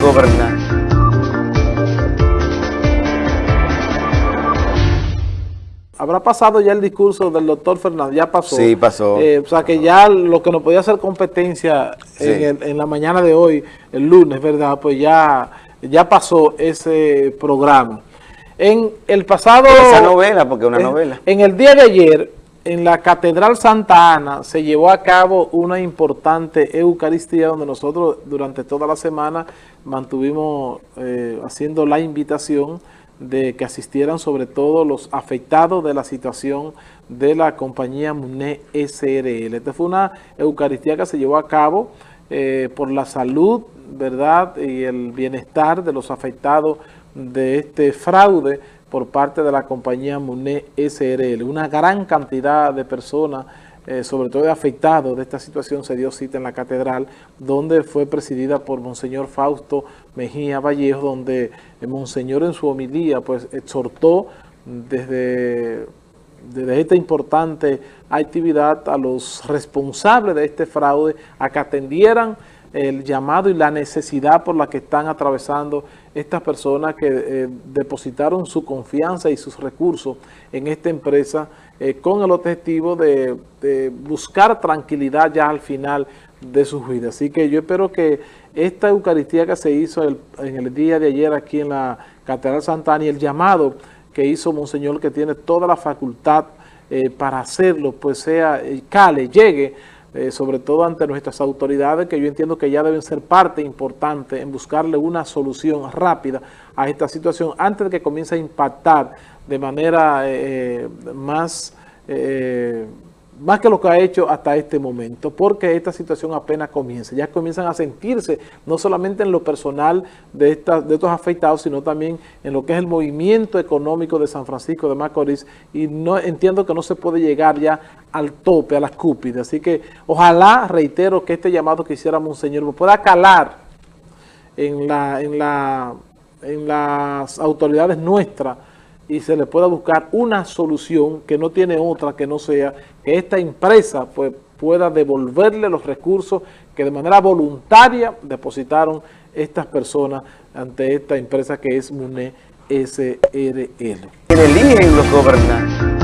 gobernar. Habrá pasado ya el discurso del doctor Fernández, ya pasó. Sí, pasó. Eh, o sea que ya lo que nos podía hacer competencia Sí. en, el- en la mañana de hoy, el lunes, ¿verdad? Pues ya, ya pasó ese programa. En el pasado... Esa novela, porque es una en- novela. En el día de ayer, en la Catedral Santa Ana, se llevó a cabo una importante Eucaristía donde nosotros durante toda la semana mantuvimos eh, haciendo la invitación de que asistieran sobre todo los afectados de la situación de la compañía MUNE SRL. Esta fue una Eucaristía que se llevó a cabo eh, por la salud, ¿verdad? Y el bienestar de los afectados de este fraude por parte de la compañía MUNE SRL. Una gran cantidad de personas, eh, sobre todo de afectados de esta situación, se dio cita en la catedral, donde fue presidida por Monseñor Fausto Mejía Vallejo, donde eh, Monseñor en su homilía pues exhortó desde desde esta importante actividad a los responsables de este fraude a que atendieran el llamado y la necesidad por la que están atravesando estas personas que eh, depositaron su confianza y sus recursos en esta empresa eh, con el objetivo de, de buscar tranquilidad ya al final de sus vidas. Así que yo espero que esta Eucaristía que se hizo en el día de ayer aquí en la Catedral Santana y el llamado que hizo Monseñor, que tiene toda la facultad eh, para hacerlo, pues sea, eh, cale, llegue, eh, sobre todo ante nuestras autoridades, que yo entiendo que ya deben ser parte importante en buscarle una solución rápida a esta situación antes de que comience a impactar de manera más... más que lo que ha hecho hasta este momento, porque esta situación apenas comienza, ya comienzan a sentirse no solamente en lo personal de, esta- de estos afectados, sino también en lo que es el movimiento económico de San Francisco de Macorís, y no entiendo que no se puede llegar ya al tope, a las cúpidas, así que ojalá, reitero, que este llamado que hiciera Monseñor pueda calar en, la, en, la, en las autoridades nuestras y se le pueda buscar una solución que no tiene otra que no sea que esta empresa pues, pueda devolverle los recursos que de manera voluntaria depositaron estas personas ante esta empresa que es MUNE SRL. Eligen los gobernar.